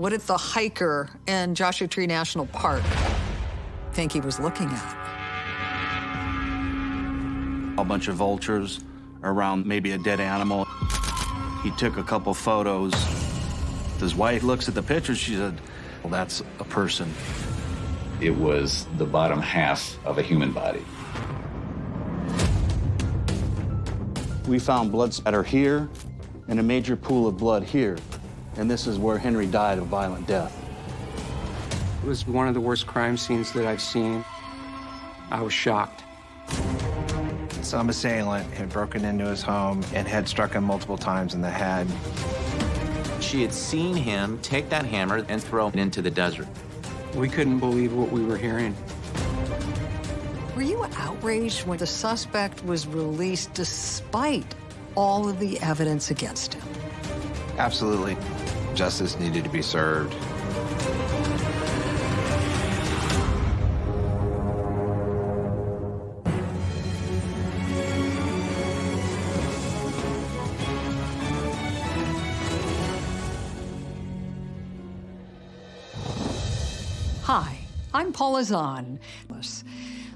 What did the hiker in Joshua Tree National Park think he was looking at? A bunch of vultures around maybe a dead animal. He took a couple photos. His wife looks at the pictures. she said, well, that's a person. It was the bottom half of a human body. We found blood spatter here and a major pool of blood here. And this is where Henry died of violent death. It was one of the worst crime scenes that I've seen. I was shocked. Some assailant had broken into his home and had struck him multiple times in the head. She had seen him take that hammer and throw it into the desert. We couldn't believe what we were hearing. Were you outraged when the suspect was released despite all of the evidence against him? Absolutely. Justice needed to be served. Hi, I'm Paula Zahn.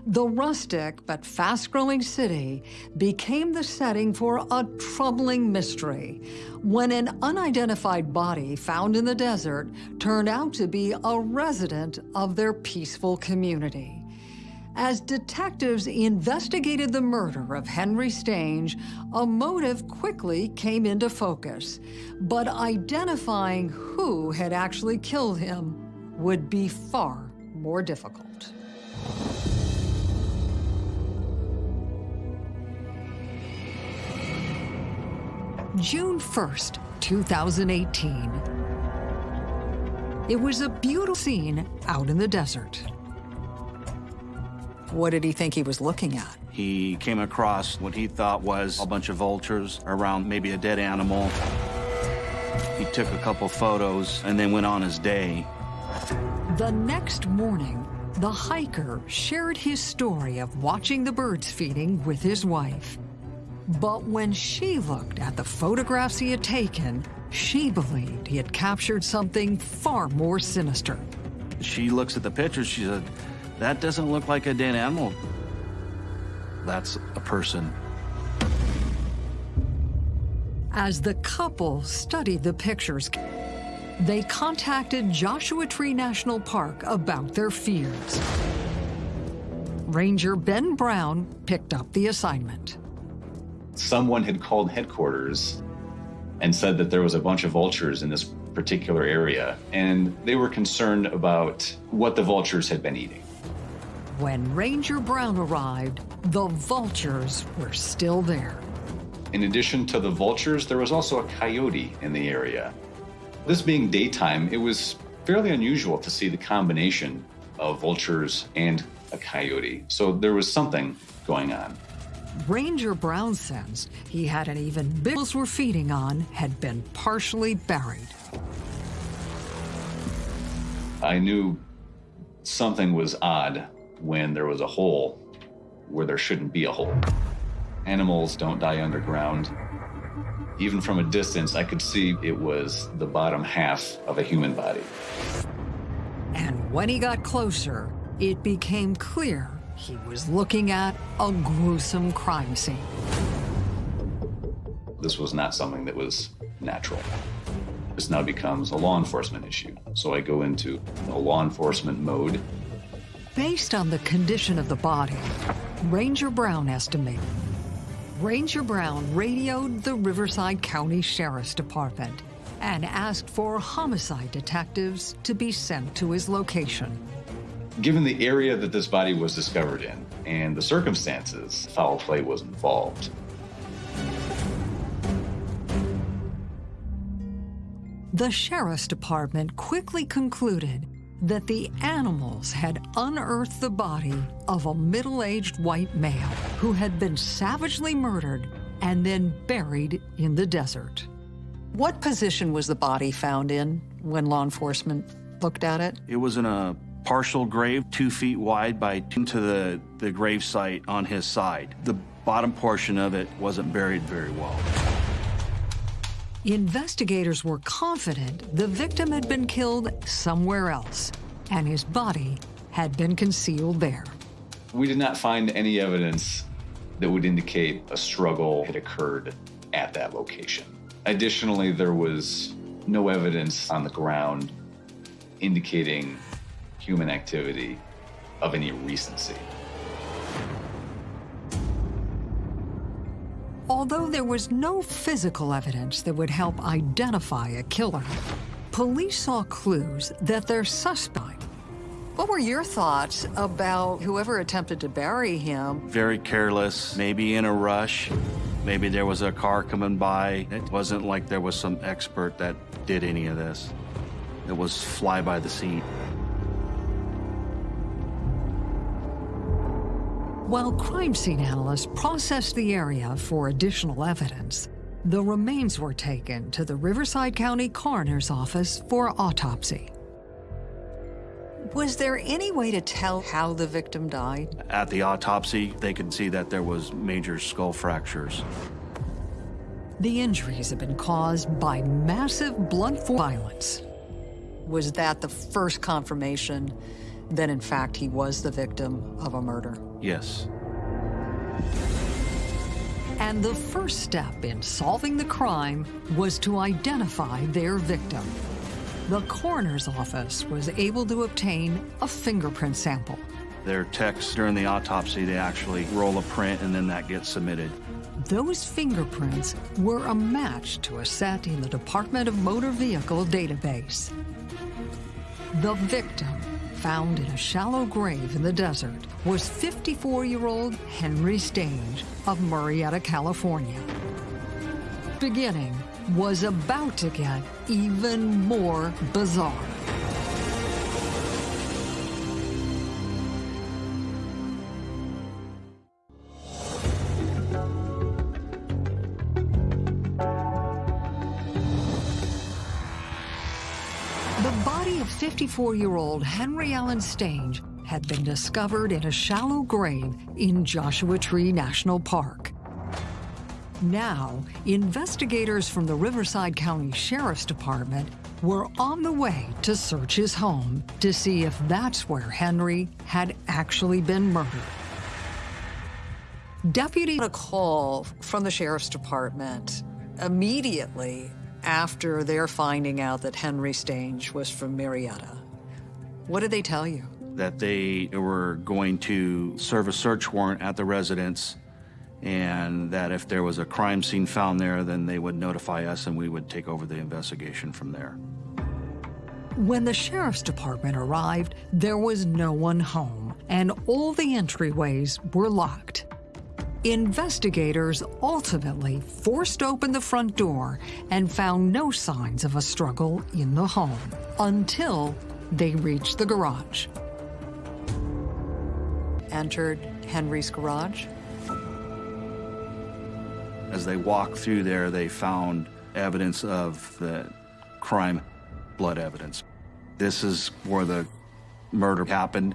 The rustic but fast-growing city became the setting for a troubling mystery when an unidentified body found in the desert turned out to be a resident of their peaceful community. As detectives investigated the murder of Henry Stange, a motive quickly came into focus. But identifying who had actually killed him would be far more difficult. June 1st, 2018. It was a beautiful scene out in the desert. What did he think he was looking at? He came across what he thought was a bunch of vultures around maybe a dead animal. He took a couple photos and then went on his day. The next morning, the hiker shared his story of watching the birds feeding with his wife. But when she looked at the photographs he had taken, she believed he had captured something far more sinister. She looks at the pictures, she said, that doesn't look like a dead animal. That's a person. As the couple studied the pictures, they contacted Joshua Tree National Park about their fears. Ranger Ben Brown picked up the assignment. Someone had called headquarters and said that there was a bunch of vultures in this particular area, and they were concerned about what the vultures had been eating. When Ranger Brown arrived, the vultures were still there. In addition to the vultures, there was also a coyote in the area. This being daytime, it was fairly unusual to see the combination of vultures and a coyote. So there was something going on. Ranger Brown says he had an even bills were feeding on had been partially buried. I knew something was odd when there was a hole where there shouldn't be a hole. Animals don't die underground. Even from a distance, I could see it was the bottom half of a human body. And when he got closer, it became clear he was looking at a gruesome crime scene. This was not something that was natural. This now becomes a law enforcement issue. So I go into a law enforcement mode. Based on the condition of the body, Ranger Brown estimated. Ranger Brown radioed the Riverside County Sheriff's Department and asked for homicide detectives to be sent to his location. Given the area that this body was discovered in and the circumstances, foul play was involved. The Sheriff's Department quickly concluded that the animals had unearthed the body of a middle-aged white male who had been savagely murdered and then buried in the desert. What position was the body found in when law enforcement looked at it? It was in a partial grave, two feet wide by two to the, the grave site on his side. The bottom portion of it wasn't buried very well. investigators were confident the victim had been killed somewhere else, and his body had been concealed there. We did not find any evidence that would indicate a struggle had occurred at that location. Additionally, there was no evidence on the ground indicating human activity of any recency. Although there was no physical evidence that would help identify a killer, police saw clues that their suspect. What were your thoughts about whoever attempted to bury him? Very careless, maybe in a rush. Maybe there was a car coming by. It wasn't like there was some expert that did any of this. It was fly by the seat. While crime scene analysts processed the area for additional evidence, the remains were taken to the Riverside County Coroner's Office for autopsy. Was there any way to tell how the victim died? At the autopsy, they could see that there was major skull fractures. The injuries had been caused by massive blunt force violence. Was that the first confirmation that, in fact, he was the victim of a murder? Yes. And the first step in solving the crime was to identify their victim. The coroner's office was able to obtain a fingerprint sample. Their techs during the autopsy, they actually roll a print and then that gets submitted. Those fingerprints were a match to a set in the Department of Motor Vehicle database. The victim, found in a shallow grave in the desert, was 54-year-old Henry Stange of Murrieta, California. Beginning was about to get even more bizarre. 54-year-old Henry Allen Stange had been discovered in a shallow grave in Joshua Tree National Park. Now, investigators from the Riverside County Sheriff's Department were on the way to search his home to see if that's where Henry had actually been murdered. Deputy a call from the Sheriff's Department immediately after their finding out that Henry Stange was from Murrieta. What did they tell you? That they were going to serve a search warrant at the residence and that if there was a crime scene found there, then they would notify us and we would take over the investigation from there. When the sheriff's department arrived, there was no one home, and all the entryways were locked. Investigators ultimately forced open the front door and found no signs of a struggle in the home until they reached the garage. Entered Henry's garage. As they walked through there, they found evidence of the crime, blood evidence. This is where the murder happened.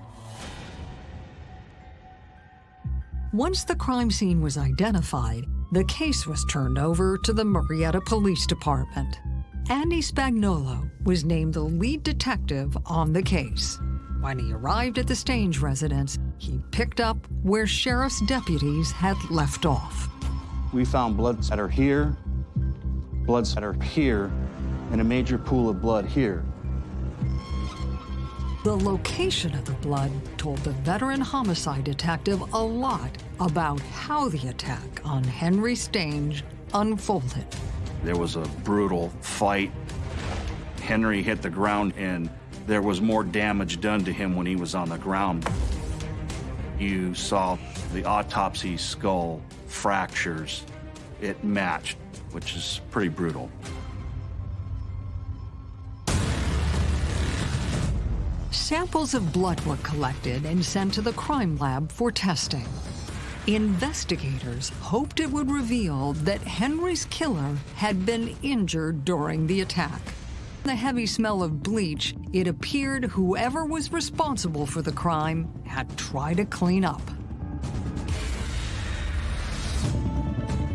Once the crime scene was identified, the case was turned over to the Murrieta Police Department. Andy Spagnolo was named the lead detective on the case. When he arrived at the Stange residence, he picked up where sheriff's deputies had left off. We found blood that are here, bloods that are here, and a major pool of blood here. The location of the blood told the veteran homicide detective a lot about how the attack on Henry Stange unfolded. There was a brutal fight. Henry hit the ground and there was more damage done to him when he was on the ground. You saw the autopsy skull fractures. It matched, which is pretty brutal. Samples of blood were collected and sent to the crime lab for testing. Investigators hoped it would reveal that Henry's killer had been injured during the attack. The heavy smell of bleach, it appeared whoever was responsible for the crime had tried to clean up.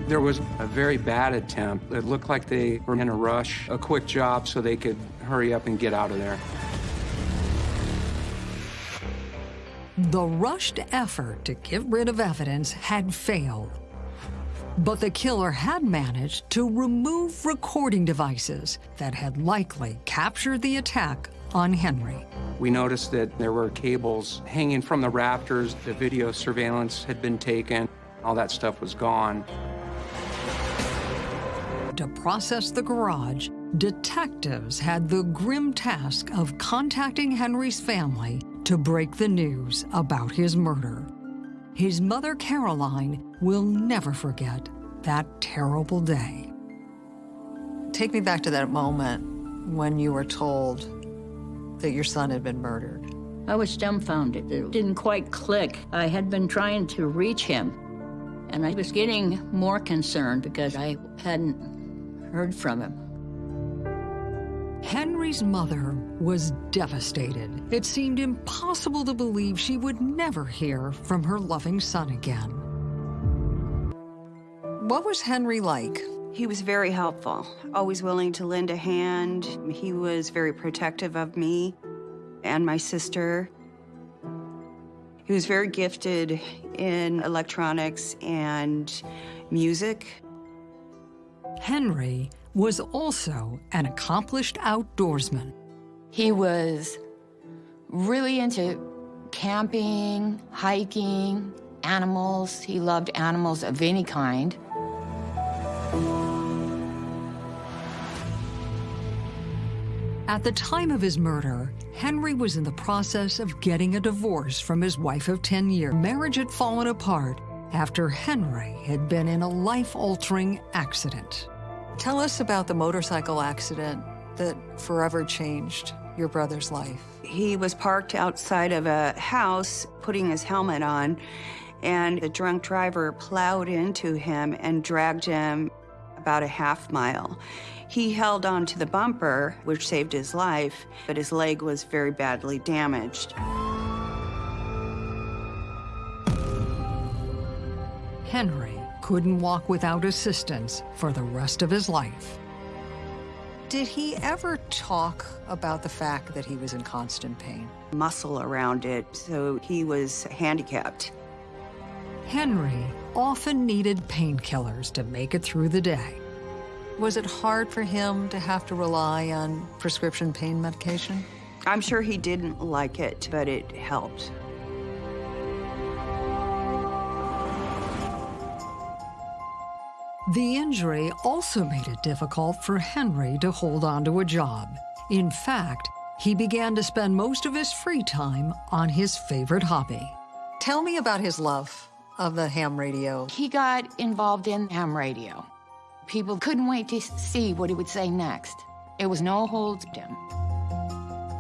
There was a very bad attempt. It looked like they were in a rush, a quick job so they could hurry up and get out of there. The rushed effort to get rid of evidence had failed. But the killer had managed to remove recording devices that had likely captured the attack on Henry. We noticed that there were cables hanging from the rafters. The video surveillance had been taken. All that stuff was gone. To process the garage, detectives had the grim task of contacting Henry's family to break the news about his murder. His mother, Caroline, will never forget that terrible day. Take me back to that moment when you were told that your son had been murdered. I was dumbfounded. It didn't quite click. I had been trying to reach him, and I was getting more concerned because I hadn't heard from him. Henry's mother was devastated. It seemed impossible to believe she would never hear from her loving son again. What was Henry like? He was very helpful, always willing to lend a hand. He was very protective of me and my sister. He was very gifted in electronics and music. Henry was also an accomplished outdoorsman. He was really into camping, hiking, animals. He loved animals of any kind. At the time of his murder, Henry was in the process of getting a divorce from his wife of 10 years. Marriage had fallen apart after Henry had been in a life-altering accident. Tell us about the motorcycle accident that forever changed your brother's life. He was parked outside of a house, putting his helmet on, and the drunk driver plowed into him and dragged him about a half mile. He held on to the bumper, which saved his life, but his leg was very badly damaged. Henry couldn't walk without assistance for the rest of his life. Did he ever talk about the fact that he was in constant pain? Muscle around it, so he was handicapped. Henry often needed painkillers to make it through the day. Was it hard for him to have to rely on prescription pain medication? I'm sure he didn't like it, but it helped. The injury also made it difficult for Henry to hold on to a job. In fact, he began to spend most of his free time on his favorite hobby. Tell me about his love of the ham radio. He got involved in ham radio. People couldn't wait to see what he would say next. It was no holds.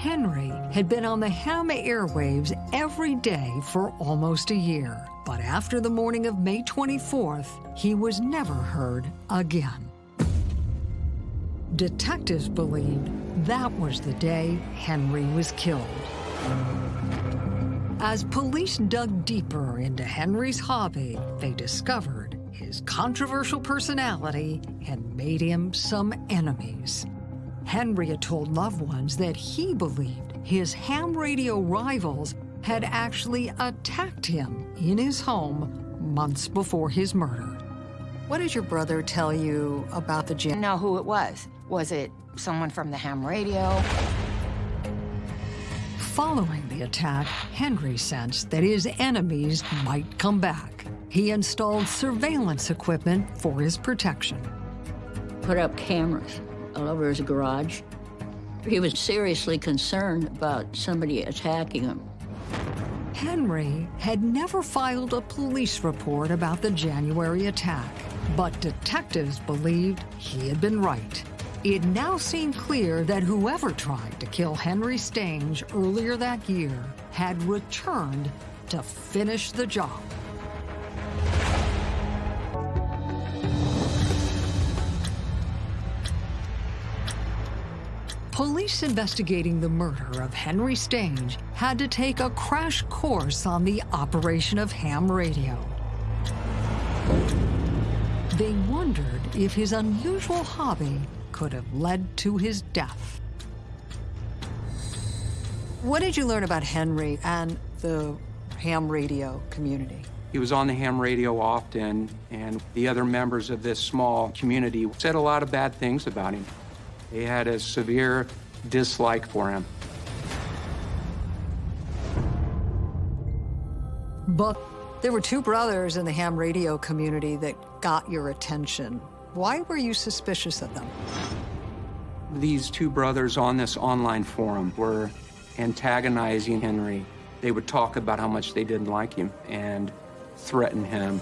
Henry had been on the ham airwaves every day for almost a year. But after the morning of May 24th, he was never heard again. Detectives believed that was the day Henry was killed. As police dug deeper into Henry's hobby, they discovered his controversial personality had made him some enemies. Henry had told loved ones that he believed his ham radio rivals had actually attacked him in his home months before his murder. What did your brother tell you about the jam? Know who it was. Was it someone from the ham radio? Following the attack, Henry sensed that his enemies might come back. He installed surveillance equipment for his protection. Put up cameras all over his garage. He was seriously concerned about somebody attacking him. Henry had never filed a police report about the January attack, but detectives believed he had been right. It now seemed clear that whoever tried to kill Henry Stange earlier that year had returned to finish the job. Police investigating the murder of Henry Stange had to take a crash course on the operation of ham radio. They wondered if his unusual hobby could have led to his death. What did you learn about Henry and the ham radio community? He was on the ham radio often, and the other members of this small community said a lot of bad things about him. They had a severe dislike for him. But there were two brothers in the ham radio community that got your attention. Why were you suspicious of them? These two brothers on this online forum were antagonizing Henry. They would talk about how much they didn't like him and threaten him.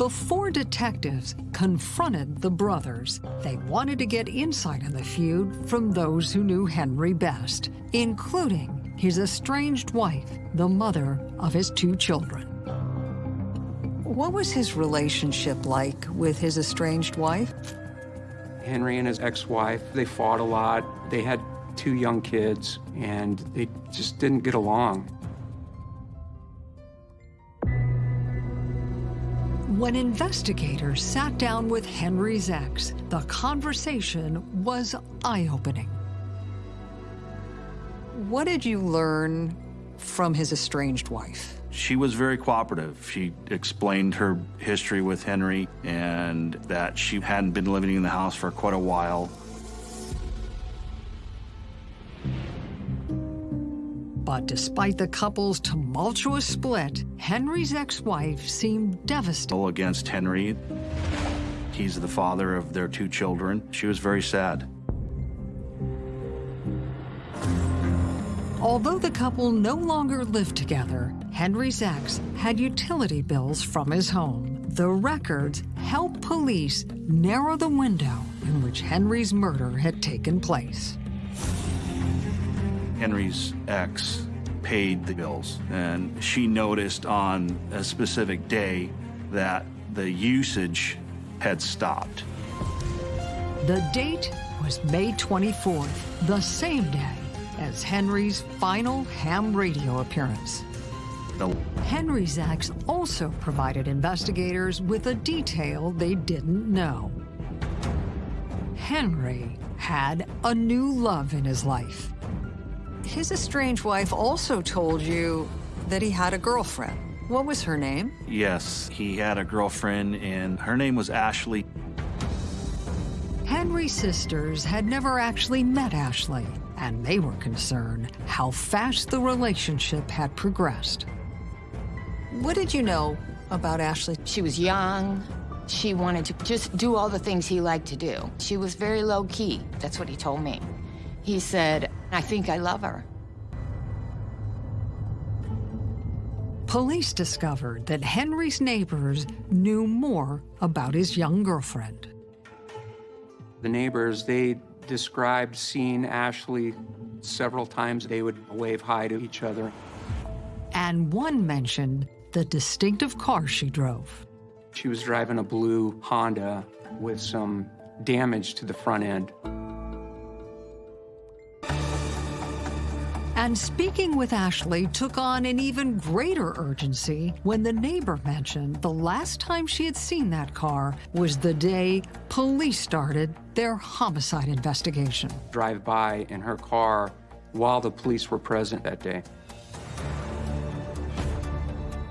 Before detectives confronted the brothers, they wanted to get insight on the feud from those who knew Henry best, including his estranged wife, the mother of his two children. What was his relationship like with his estranged wife? Henry and his ex-wife, they fought a lot. They had two young kids, and they just didn't get along. When investigators sat down with Henry's ex, the conversation was eye-opening. What did you learn from his estranged wife? She was very cooperative. She explained her history with Henry and that she hadn't been living in the house for quite a while. But despite the couple's tumultuous split, Henry's ex-wife seemed devastated. Against Henry. He's the father of their two children. She was very sad. Although the couple no longer lived together, Henry's ex had utility bills from his home. The records helped police narrow the window in which Henry's murder had taken place. Henry's ex paid the bills, and she noticed on a specific day that the usage had stopped. The date was May 24th, the same day as Henry's final ham radio appearance. The Henry's ex also provided investigators with a detail they didn't know. Henry had a new love in his life. His estranged wife also told you that he had a girlfriend. What was her name? yes, he had a girlfriend, and her name was Ashley. Henry's sisters had never actually met Ashley, and they were concerned how fast the relationship had progressed. What did you know about Ashley? She was young. She wanted to just do all the things he liked to do. She was very low key. That's what he told me. He said, I think I love her. Police discovered that Henry's neighbors knew more about his young girlfriend. The neighbors, they described seeing Ashley several times. They would wave hi to each other. And one mentioned the distinctive car she drove. She was driving a blue Honda with some damage to the front end. And speaking with Ashley took on an even greater urgency when the neighbor mentioned the last time she had seen that car was the day police started their homicide investigation. Drive by in her car while the police were present that day.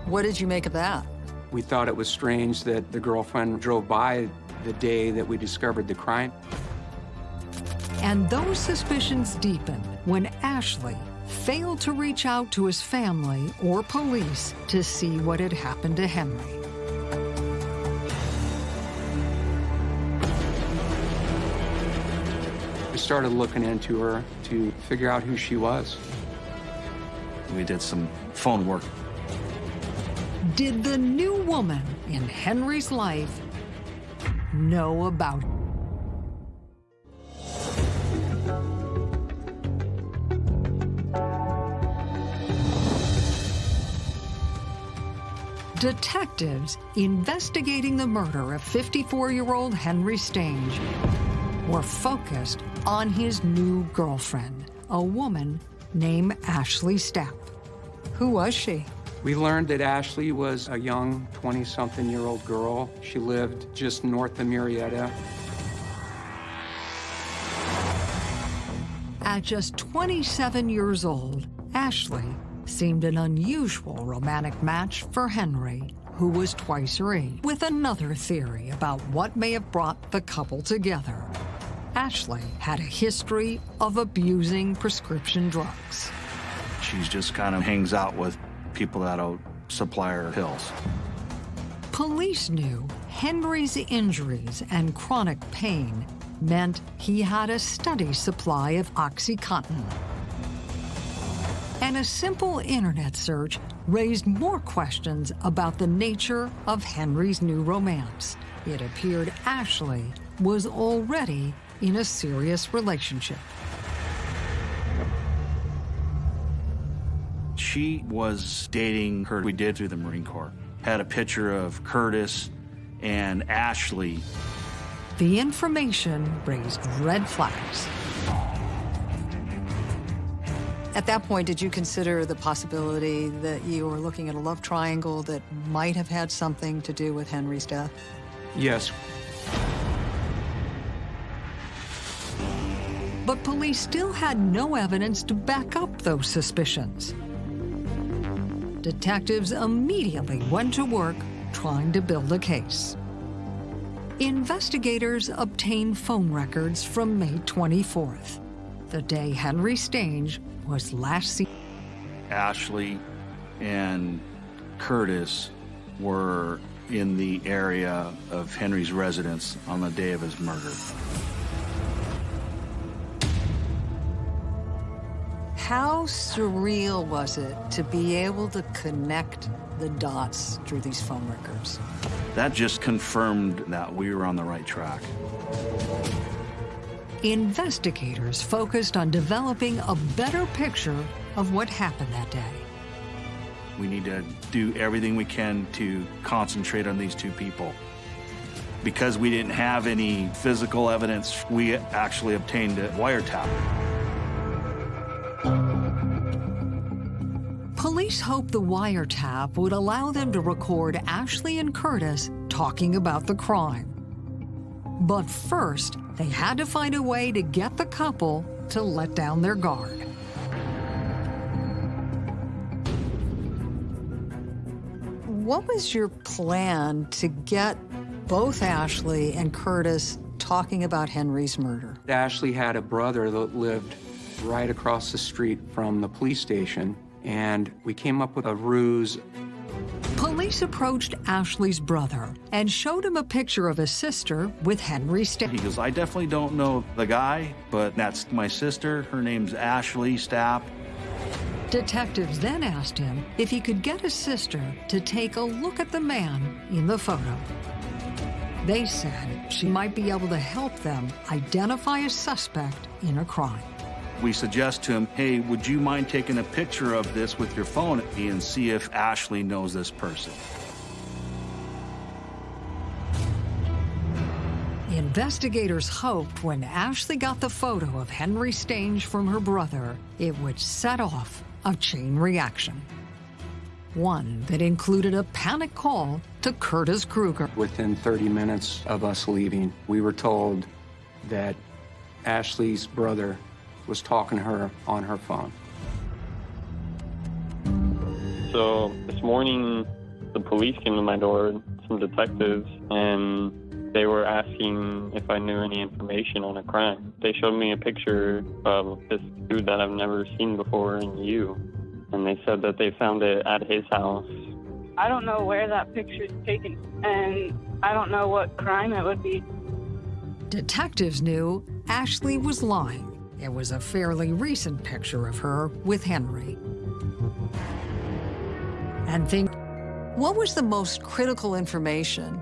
What did you make of that? We thought it was strange that the girlfriend drove by the day that we discovered the crime. And those suspicions deepened when Ashley failed to reach out to his family or police to see what had happened to Henry. We started looking into her to figure out who she was. We did some phone work. Did the new woman in Henry's life know about Detectives investigating the murder of 54-year-old Henry Stange were focused on his new girlfriend, a woman named Ashley Stapp. Who was she? We learned that Ashley was a young 20 something year old girl. She lived just north of Murrieta. At just 27 years old, Ashley seemed an unusual romantic match for Henry, who was twice age, with another theory about what may have brought the couple together. Ashley had a history of abusing prescription drugs. She's just kind of hangs out with people that'll supply her pills. Police knew Henry's injuries and chronic pain meant he had a steady supply of OxyContin. And a simple internet search raised more questions about the nature of Henry's new romance. It appeared Ashley was already in a serious relationship. She was dating her we did through the Marine Corps. Had a picture of Curtis and Ashley. The information raised red flags. At that point, did you consider the possibility that you were looking at a love triangle that might have had something to do with Henry's death? Yes. But police still had no evidence to back up those suspicions. Detectives immediately went to work trying to build a case. Investigators obtained phone records from May 24th, the day Henry Stange was last seen. Ashley and Curtis were in the area of Henry's residence on the day of his murder. How surreal was it to be able to connect the dots through these phone records? That just confirmed that we were on the right track. Investigators focused on developing a better picture of what happened that day. We need to do everything we can to concentrate on these two people. Because we didn't have any physical evidence, we actually obtained a wiretap. Police hoped the wiretap would allow them to record Ashley and Curtis talking about the crime. But first, they had to find a way to get the couple to let down their guard. What was your plan to get both Ashley and Curtis talking about Henry's murder? Ashley had a brother that lived right across the street from the police station, and we came up with a ruse. Police approached Ashley's brother and showed him a picture of his sister with Henry Stapp. He goes, I definitely don't know the guy, but that's my sister. Her name's Ashley Stapp. Detectives then asked him if he could get his sister to take a look at the man in the photo. They said she might be able to help them identify a suspect in a crime. We suggest to him, hey, would you mind taking a picture of this with your phone and see if Ashley knows this person? Investigators hoped when Ashley got the photo of Henry Stange from her brother, it would set off a chain reaction. One that included a panic call to Curtis Kruger. Within 30 minutes of us leaving, we were told that Ashley's brother was talking to her on her phone. So this morning, the police came to my door, some detectives, and they were asking if I knew any information on a crime. They showed me a picture of this dude that I've never seen before in you, and they said that they found it at his house. I don't know where that picture is taken, and I don't know what crime it would be. Detectives knew Ashley was lying. It was a fairly recent picture of her with Henry. And think, what was the most critical information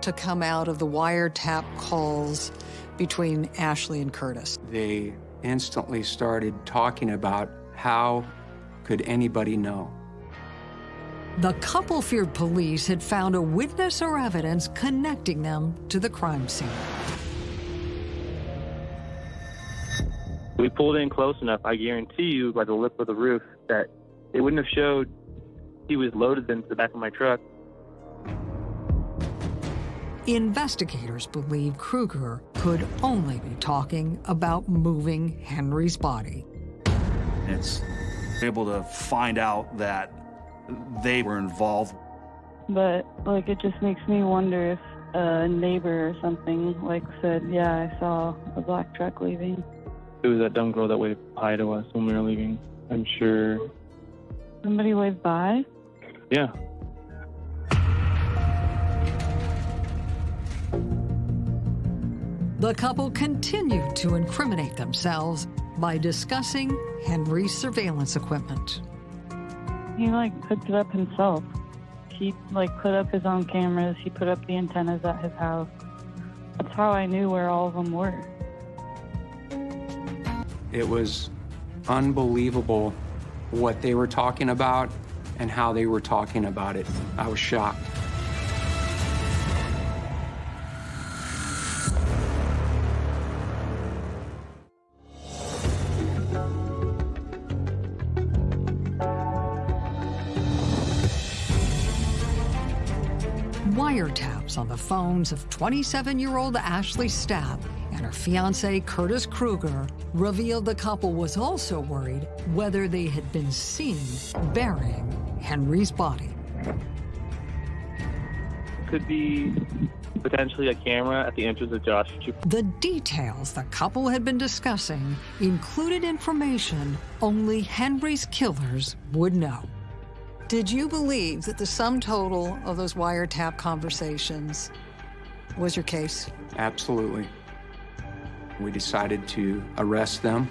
to come out of the wiretap calls between Ashley and Curtis? They instantly started talking about how could anybody know. The couple feared police had found a witness or evidence connecting them to the crime scene. We pulled in close enough, I guarantee you, by the lip of the roof, that it wouldn't have showed he was loaded into the back of my truck. Investigators believe Kruger could only be talking about moving Henry's body. It's able to find out that they were involved. But like it just makes me wonder if a neighbor or something like said, "Yeah, I saw a black truck leaving." It was that dumb girl that waved hi to us when we were leaving. I'm sure. Somebody waved by. Yeah. The couple continued to incriminate themselves by discussing Henry's surveillance equipment. He like hooked it up himself. He like put up his own cameras. He put up the antennas at his house. That's how I knew where all of them were. It was unbelievable what they were talking about and how they were talking about it. I was shocked. Wiretaps on the phones of 27-year-old Ashley Stapp and her fiance Curtis Kruger revealed the couple was also worried whether they had been seen burying Henry's body. Could be potentially a camera at the entrance of Joshua. The details the couple had been discussing included information only Henry's killers would know. Did you believe that the sum total of those wiretap conversations was your case? Absolutely. We decided to arrest them.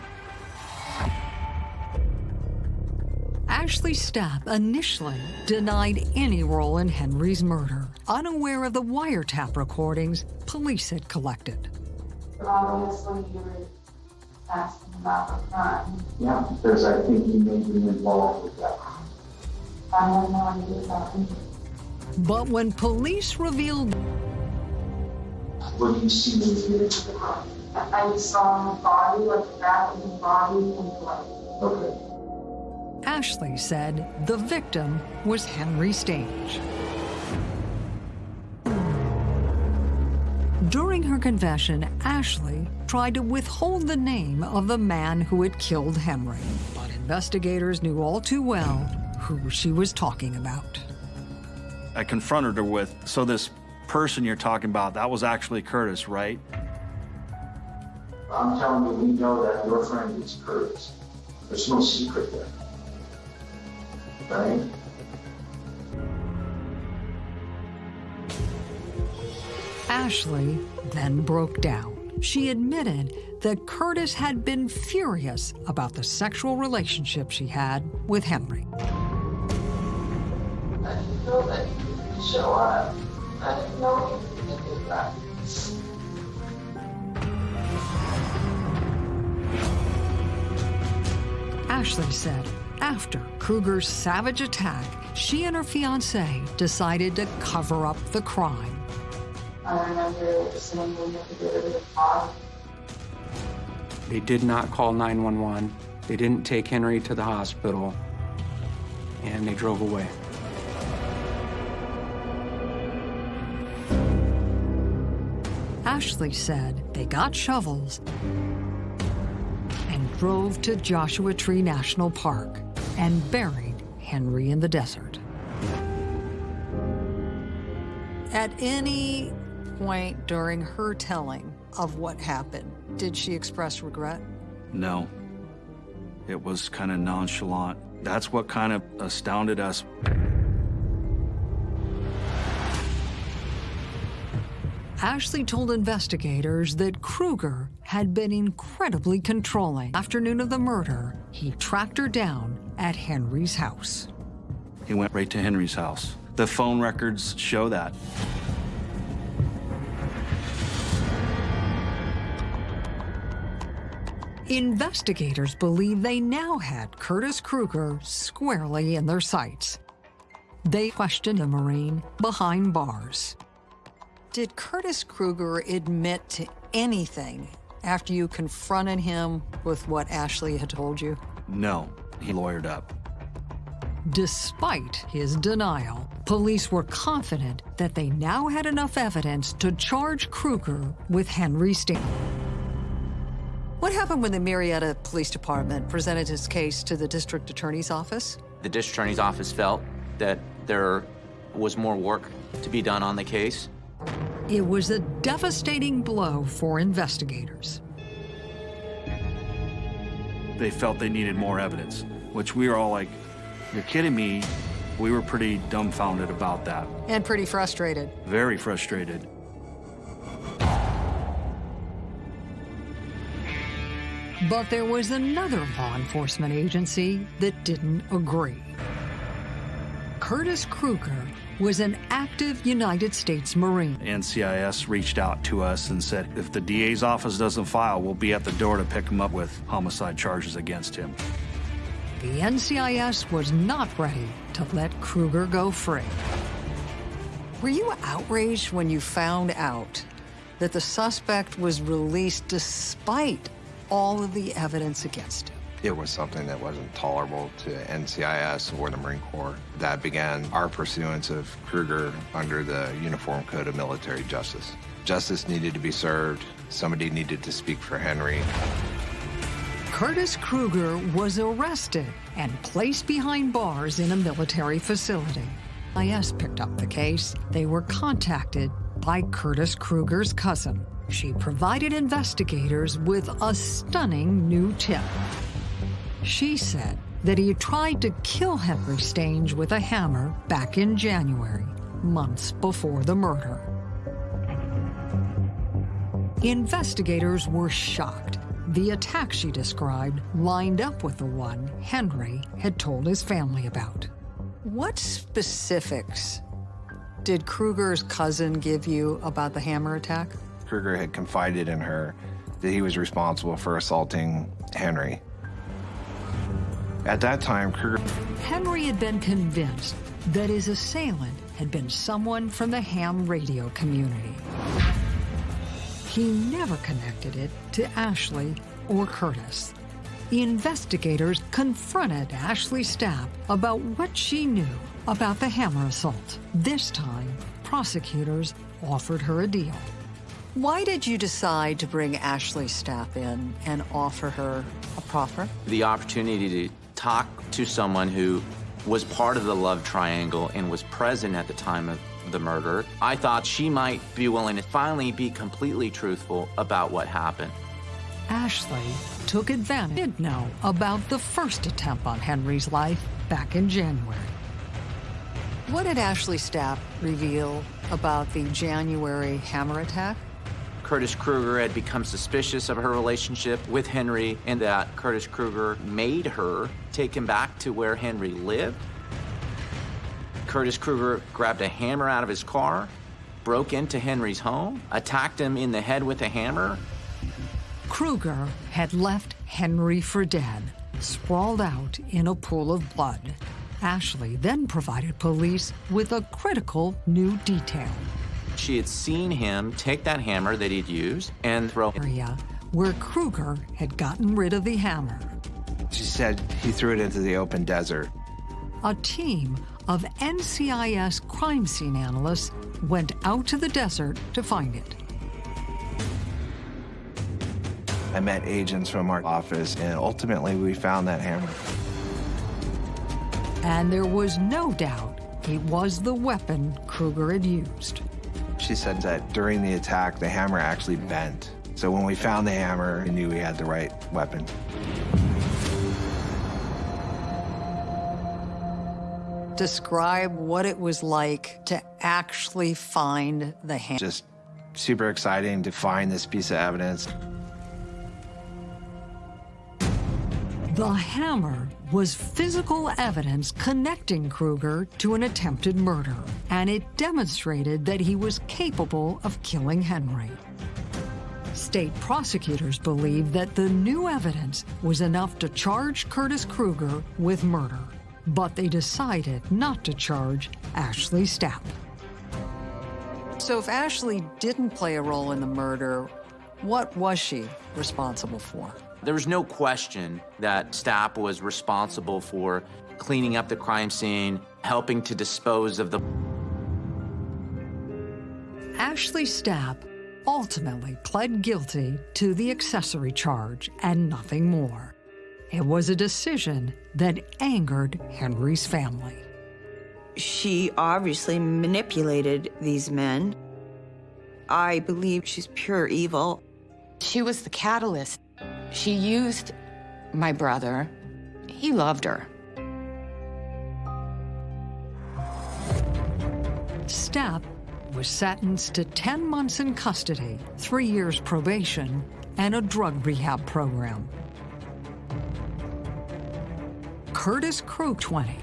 Ashley Stapp initially denied any role in Henry's murder, unaware of the wiretap recordings police had collected. Obviously, you were asking about the crime. Yeah, because I think he may be involved with that. I have no idea about him. But when police revealed What do you see when you get into the crime? I saw his body, like the back of his body, and blood. Okay. Ashley said the victim was Henry Stange. During her confession, Ashley tried to withhold the name of the man who had killed Henry, but investigators knew all too well who she was talking about. I confronted her with, so this person you're talking about, that was actually Curtis, right? I'm telling you, we know that your friend is Curtis. There's no secret there. Right? Ashley then broke down. She admitted that Curtis had been furious about the sexual relationship she had with Henry. I didn't know that show up. I didn't know he would do that. Ashley said after Kruger's savage attack, she and her fiance decided to cover up the crime. I remember saying we had to get rid the pot. They did not call 911. They didn't take Henry to the hospital. And they drove away. Ashley said they got shovels and drove to Joshua Tree National Park and buried Henry in the desert. At any point during her telling of what happened, did she express regret? No. It was kind of nonchalant. That's what kind of astounded us. Ashley told investigators that Kruger had been incredibly controlling. Afternoon of the murder, he tracked her down at Henry's house. He went right to Henry's house. The phone records show that. Investigators believe they now had Curtis Kruger squarely in their sights. They questioned the Marine behind bars. Did Curtis Kruger admit to anything after you confronted him with what Ashley had told you? No, he lawyered up. Despite his denial, police were confident that they now had enough evidence to charge Kruger with Henry Stange. What happened when the Murrieta Police Department presented his case to the district attorney's office? The district attorney's office felt that there was more work to be done on the case. It was a devastating blow for investigators. They felt they needed more evidence, which we were all like, you're kidding me. We were pretty dumbfounded about that. And pretty frustrated. Very frustrated. But there was another law enforcement agency that didn't agree. Curtis Kruger was an active United States Marine. NCIS reached out to us and said, if the DA's office doesn't file, we'll be at the door to pick him up with homicide charges against him. The NCIS was not ready to let Kruger go free. Were you outraged when you found out that the suspect was released despite all of the evidence against him? It was something that wasn't tolerable to NCIS or the Marine Corps. That began our pursuance of Kruger under the Uniform Code of Military Justice. Justice needed to be served. Somebody needed to speak for Henry. Curtis Kruger was arrested and placed behind bars in a military facility. IS picked up the case. They were contacted by Curtis Kruger's cousin. She provided investigators with a stunning new tip. She said that he tried to kill Henry Stange with a hammer back in January, months before the murder. Investigators were shocked. The attack she described lined up with the one Henry had told his family about. What specifics did Kruger's cousin give you about the hammer attack? Kruger had confided in her that he was responsible for assaulting Henry. At that time, Kruger... Henry had been convinced that his assailant had been someone from the ham radio community. He never connected it to Ashley or Curtis. The investigators confronted Ashley Stapp about what she knew about the hammer assault. This time, prosecutors offered her a deal. Why did you decide to bring Ashley Stapp in and offer her a proffer? The opportunity to talk to someone who was part of the love triangle and was present at the time of the murder, I thought she might be willing to finally be completely truthful about what happened. Ashley took advantage, did know about the first attempt on Henry's life back in January. What did Ashley Stapp reveal about the January hammer attack? Curtis Kruger had become suspicious of her relationship with Henry and that Curtis Kruger made her take him back to where Henry lived. Curtis Kruger grabbed a hammer out of his car, broke into Henry's home, attacked him in the head with a hammer. Kruger had left Henry for dead, sprawled out in a pool of blood. Ashley then provided police with a critical new detail. She had seen him take that hammer that he'd used and throw area where Kruger had gotten rid of the hammer. She said he threw it into the open desert. A team of NCIS crime scene analysts went out to the desert to find it. I met agents from our office, and ultimately we found that hammer. And there was no doubt it was the weapon Kruger had used. She said that during the attack, the hammer actually bent. So when we found the hammer, we knew we had the right weapon. Describe what it was like to actually find the hammer. Just super exciting to find this piece of evidence. The hammer was physical evidence connecting Kruger to an attempted murder, and it demonstrated that he was capable of killing Henry. State prosecutors believed that the new evidence was enough to charge Curtis Kruger with murder, but they decided not to charge Ashley Stapp. So if Ashley didn't play a role in the murder, What was she responsible for? There was no question that Stapp was responsible for cleaning up the crime scene, helping to dispose of the. Ashley Stapp ultimately pled guilty to the accessory charge and nothing more. It was a decision that angered Henry's family. She obviously manipulated these men. I believe she's pure evil. She was the catalyst. She used my brother. He loved her. Stapp was sentenced to 10 months in custody, three years probation, and a drug rehab program. Curtis Krug, 20.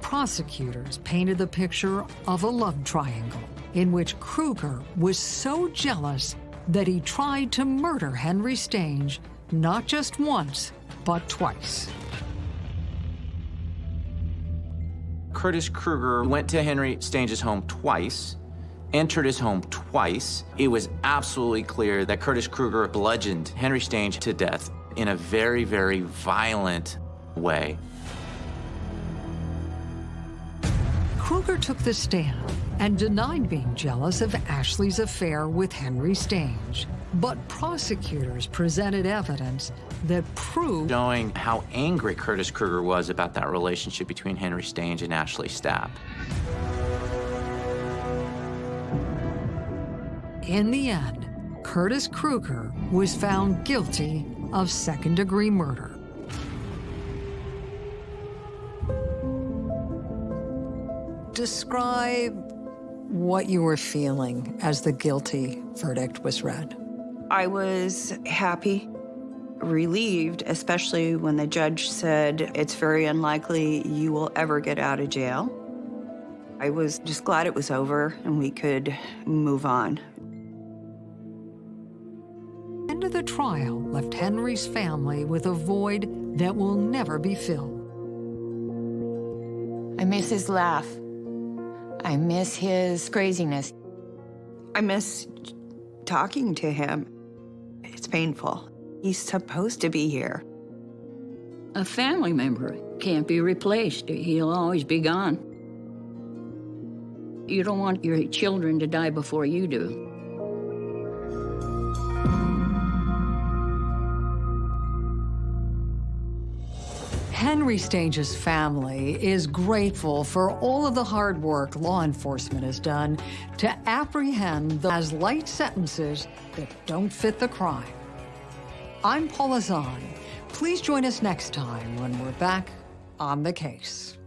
Prosecutors painted the picture of a love triangle in which Kruger was so jealous that he tried to murder Henry Stange not just once, but twice. Curtis Kruger went to Henry Stange's home twice, entered his home twice. It was absolutely clear that Curtis Kruger bludgeoned Henry Stange to death in a very, very violent way. Kruger took the stand and denied being jealous of Ashley's affair with Henry Stange. But prosecutors presented evidence that proved showing how angry Curtis Kruger was about that relationship between Henry Stange and Ashley Stapp. In the end, Curtis Kruger was found guilty of second degree murder. Describe what you were feeling as the guilty verdict was read. I was happy, relieved, especially when the judge said it's very unlikely you will ever get out of jail. I was just glad it was over and we could move on. End of the trial left Henry's family with a void that will never be filled. I miss his laugh. I miss his craziness. I miss talking to him. It's painful. He's supposed to be here. A family member can't be replaced. He'll always be gone. You don't want your children to die before you do. Henry Stange's family is grateful for all of the hard work law enforcement has done to apprehend those light sentences that don't fit the crime. I'm Paula Zahn. Please join us next time when we're back on the case.